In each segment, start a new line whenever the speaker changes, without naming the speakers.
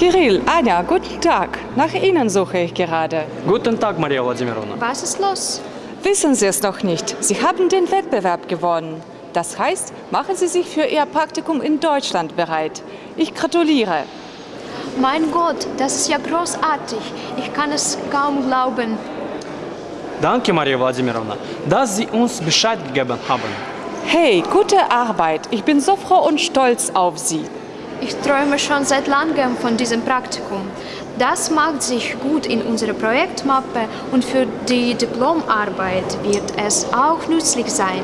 Kirill, Anja, guten Tag. Nach Ihnen suche ich gerade.
Guten Tag, Maria Wladimirovna.
Was ist los?
Wissen Sie es noch nicht? Sie haben den Wettbewerb gewonnen. Das heißt, machen Sie sich für Ihr Praktikum in Deutschland bereit. Ich gratuliere.
Mein Gott, das ist ja großartig. Ich kann es kaum glauben.
Danke, Maria Wladimirovna, dass Sie uns Bescheid gegeben haben.
Hey, gute Arbeit. Ich bin so froh und stolz auf Sie.
Ich träume schon seit langem von diesem Praktikum. Das macht sich gut in unsere Projektmappe und für die Diplomarbeit wird es auch nützlich sein.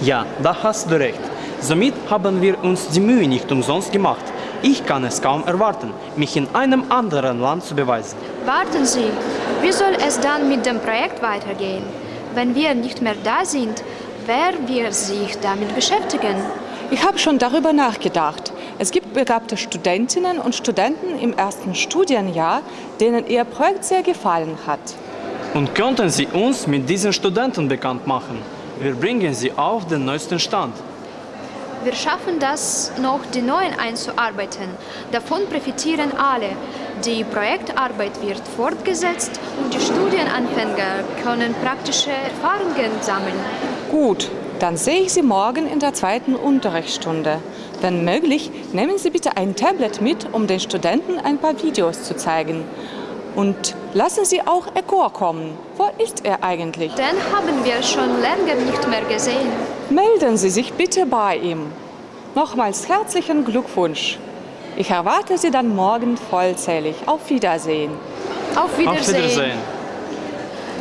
Ja, da hast du recht. Somit haben wir uns die Mühe nicht umsonst gemacht. Ich kann es kaum erwarten, mich in einem anderen Land zu beweisen.
Warten Sie, wie soll es dann mit dem Projekt weitergehen? Wenn wir nicht mehr da sind, wer wird sich damit beschäftigen?
Ich habe schon darüber nachgedacht. Es gibt begabte Studentinnen und Studenten im ersten Studienjahr, denen Ihr Projekt sehr gefallen hat.
Und könnten Sie uns mit diesen Studenten bekannt machen? Wir bringen sie auf den neuesten Stand.
Wir schaffen das noch, die Neuen einzuarbeiten. Davon profitieren alle. Die Projektarbeit wird fortgesetzt und die Studienanfänger können praktische Erfahrungen sammeln.
Gut, dann sehe ich Sie morgen in der zweiten Unterrichtsstunde. Wenn möglich, nehmen Sie bitte ein Tablet mit, um den Studenten ein paar Videos zu zeigen. Und lassen Sie auch Egor kommen. Wo ist er eigentlich?
Den haben wir schon länger nicht mehr gesehen.
Melden Sie sich bitte bei ihm. Nochmals herzlichen Glückwunsch. Ich erwarte Sie dann morgen vollzählig. Auf Wiedersehen.
Auf Wiedersehen.
Auf Wiedersehen.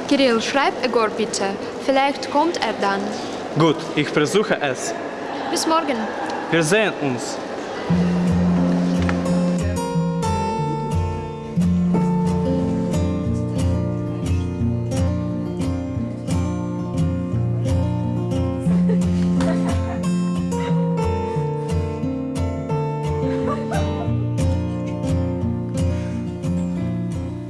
Kirill, schreib Egor bitte. Vielleicht kommt er dann.
Gut, ich versuche es.
Bis morgen.
Wir sehen uns.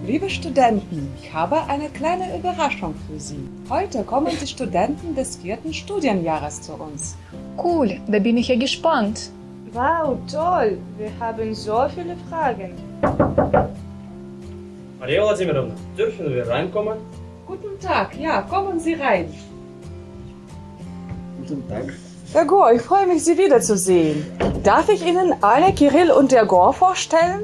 Liebe Studenten, ich habe eine kleine Überraschung für Sie. Heute kommen die Studenten des vierten Studienjahres zu uns.
Cool, da bin ich ja gespannt.
Wow, toll! Wir haben so viele Fragen.
Maria Wladimirovna, dürfen wir reinkommen?
Guten Tag, ja, kommen Sie rein.
Guten Tag.
Egor, ich freue mich, Sie wiederzusehen. Darf ich Ihnen Anja, Kirill und Egor vorstellen?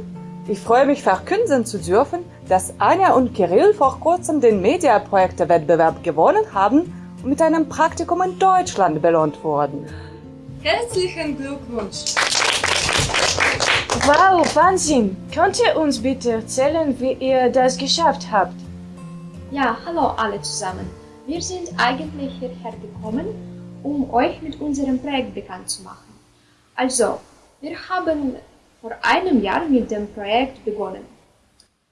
Ich freue mich, verkünden zu dürfen, dass Anja und Kirill vor kurzem den Mediaprojekte-Wettbewerb gewonnen haben mit einem Praktikum in Deutschland belohnt wurden.
Herzlichen Glückwunsch! Wow, Wahnsinn! Könnt ihr uns bitte erzählen, wie ihr das geschafft habt?
Ja, hallo alle zusammen. Wir sind eigentlich hierher gekommen, um euch mit unserem Projekt bekannt zu machen. Also, wir haben vor einem Jahr mit dem Projekt begonnen.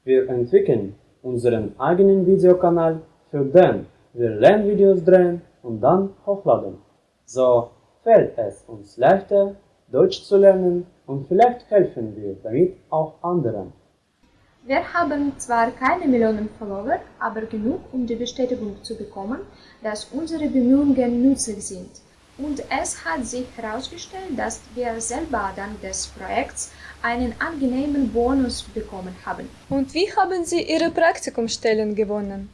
Wir entwickeln unseren eigenen Videokanal, für den wir Lernvideos drehen und dann hochladen. So fällt es uns leichter, Deutsch zu lernen und vielleicht helfen wir damit auch anderen.
Wir haben zwar keine Millionen Follower, aber genug, um die Bestätigung zu bekommen, dass unsere Bemühungen nützlich sind. Und es hat sich herausgestellt, dass wir selber dank des Projekts einen angenehmen Bonus bekommen haben.
Und wie haben Sie Ihre Praktikumstellen gewonnen?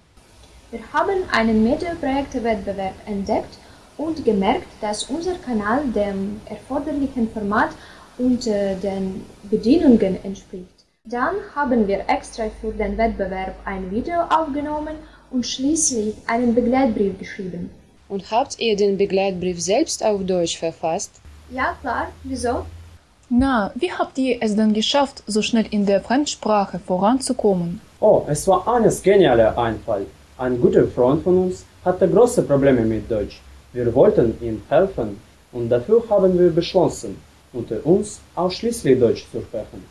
Wir haben einen Mediaprojekte-Wettbewerb entdeckt und gemerkt, dass unser Kanal dem erforderlichen Format und äh, den Bedienungen entspricht. Dann haben wir extra für den Wettbewerb ein Video aufgenommen und schließlich einen Begleitbrief geschrieben.
Und habt ihr den Begleitbrief selbst auf Deutsch verfasst?
Ja, klar. Wieso?
Na, wie habt ihr es denn geschafft, so schnell in der Fremdsprache voranzukommen?
Oh, es war Annes genialer Einfall. Ein guter Freund von uns hatte große Probleme mit Deutsch. Wir wollten ihm helfen und dafür haben wir beschlossen, unter uns ausschließlich Deutsch zu sprechen.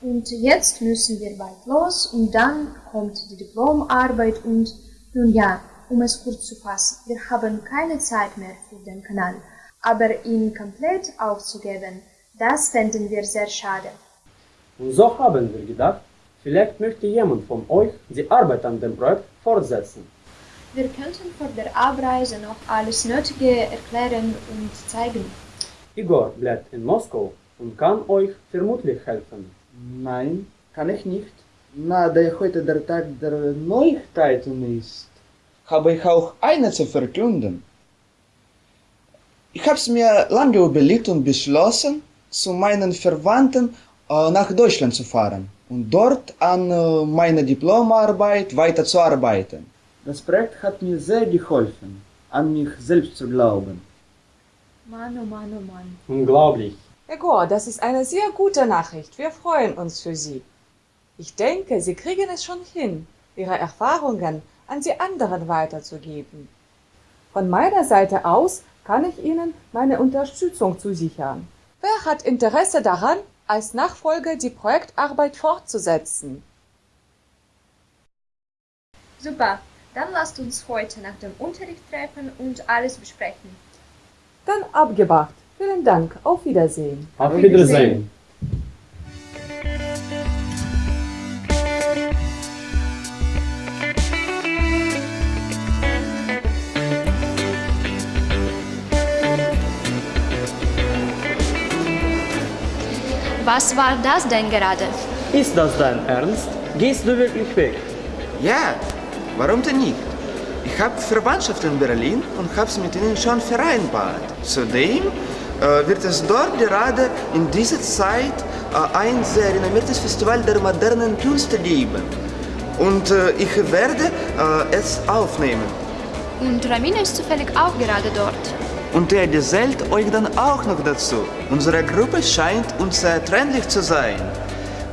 Und jetzt müssen wir bald los und dann kommt die Diplomarbeit und nun ja, um es kurz zu fassen, wir haben keine Zeit mehr für den Kanal. Aber ihn komplett aufzugeben, das fänden wir sehr schade.
Und so haben wir gedacht, vielleicht möchte jemand von euch die Arbeit an dem Projekt fortsetzen.
Wir könnten vor der Abreise noch alles Nötige erklären und zeigen.
Igor bleibt in Moskau und kann euch vermutlich helfen.
Nein, kann ich nicht. Na, da heute der Tag der Neuigkeiten ist, habe ich auch eine zu verkünden. Ich habe es mir lange überlegt und beschlossen, zu meinen Verwandten äh, nach Deutschland zu fahren und dort an äh, meiner Diplomarbeit weiterzuarbeiten. Das Projekt hat mir sehr geholfen, an mich selbst zu glauben.
Mann, oh Mann, oh Mann.
Unglaublich.
Egor, das ist eine sehr gute Nachricht. Wir freuen uns für Sie. Ich denke, Sie kriegen es schon hin, Ihre Erfahrungen an die anderen weiterzugeben. Von meiner Seite aus kann ich Ihnen meine Unterstützung zusichern. Wer hat Interesse daran, als Nachfolger die Projektarbeit fortzusetzen?
Super, dann lasst uns heute nach dem Unterricht treffen und alles besprechen.
Dann abgemacht. Vielen Dank. Auf Wiedersehen.
Auf Wiedersehen.
Was war das denn gerade?
Ist das dein Ernst? Gehst du wirklich weg?
Ja, warum denn nicht? Ich habe Verwandtschaft in Berlin und habe es mit ihnen schon vereinbart. Zudem äh, wird es dort gerade in dieser Zeit äh, ein sehr renommiertes Festival der modernen Künste geben. Und äh, ich werde äh, es aufnehmen.
Und Ramina ist zufällig auch gerade dort.
Und er gesellt euch dann auch noch dazu. Unsere Gruppe scheint uns sehr trennlich zu sein.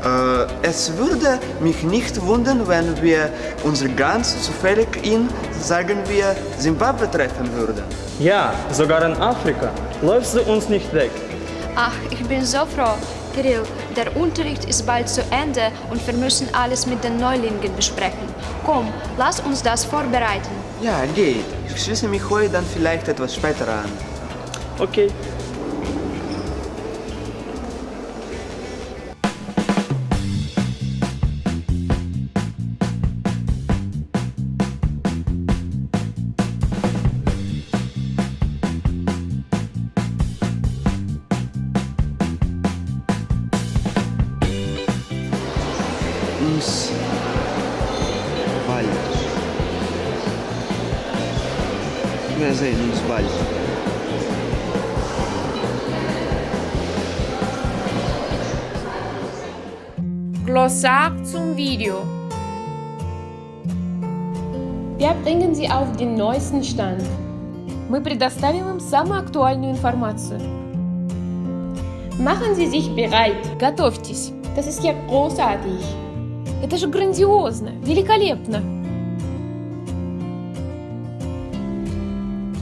Äh, es würde mich nicht wundern, wenn wir uns ganz zufällig in, sagen wir, Zimbabwe treffen würden.
Ja, sogar in Afrika. Läufst du uns nicht weg?
Ach, ich bin so froh. Kirill, der Unterricht ist bald zu Ende und wir müssen alles mit den Neulingen besprechen. Komm, lass uns das vorbereiten.
Ja, geht. Ich schließe mich heute dann vielleicht etwas später an.
Okay.
Wir sehen uns bald.
Glossar zum Video. Wir bringen Sie auf den neuesten Stand. Мы предоставим им самую актуальную информацию. Machen Sie sich bereit. Готовьтесь. Das ist ja großartig. Это же грандиозно, великолепно.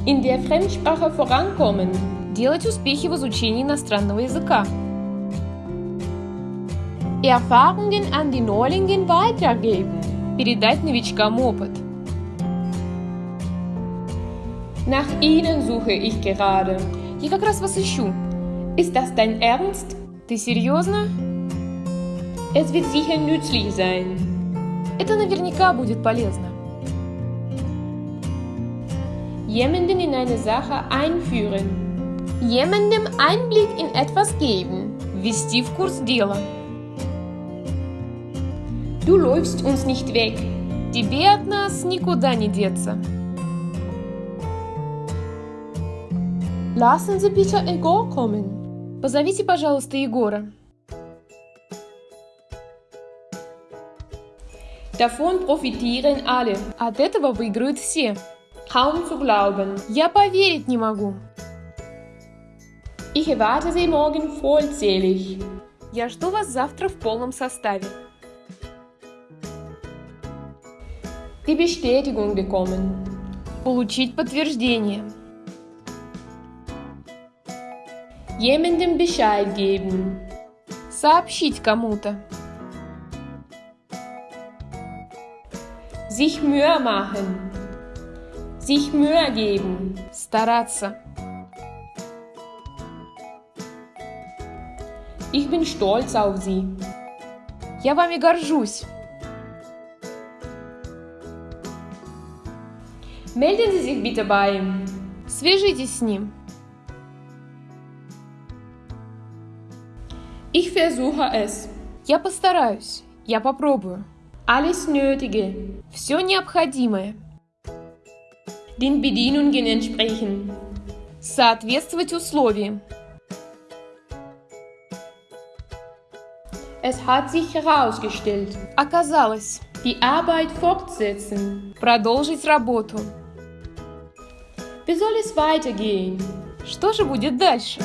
In der Fremdsprache vorankommen. Делать успехи в изучении иностранного языка. Erfahrungen an die Neulingen weitergeben. Передать новичкам опыт. Nach Ihnen suche ich gerade. Я как раз вас ищу. Ist das dein Ernst? Ты серьезно? Es wird sicher nützlich sein. Это наверняка будет полезно. Jemanden in eine Sache einführen. Jemandem Einblick in etwas geben. Ввести в курс дела. Du läufst uns nicht weg. Тебе от нас никуда не деться. Lassen Sie bitte Egor kommen. Позовите, пожалуйста, Егора. Davon profitieren alle. От этого выиграют все. Kaum zu glauben. Я поверить не могу. Ich erwarte Sie morgen vollzählig. Я жду вас завтра в полном составе. Die Bestätigung bekommen. Получить подтверждение. Jemandem Bescheid geben. Сообщить кому-то. Sich Mühe machen. Sich Mühe geben. Стараться. Ich bin stolz auf Sie. Я вами горжусь. Melden Sie sich bitte bei ihm. Свяжитесь с ним. Ich versuche es. Я постараюсь. Я попробую. Alles Nötige. Все необходимое. Den Bedienungen entsprechen. Соответствовать условиям. Es hat sich herausgestellt. Оказалось. Die Arbeit fortsetzen. Продолжить работу. Wie soll es weitergehen? Что же будет дальше?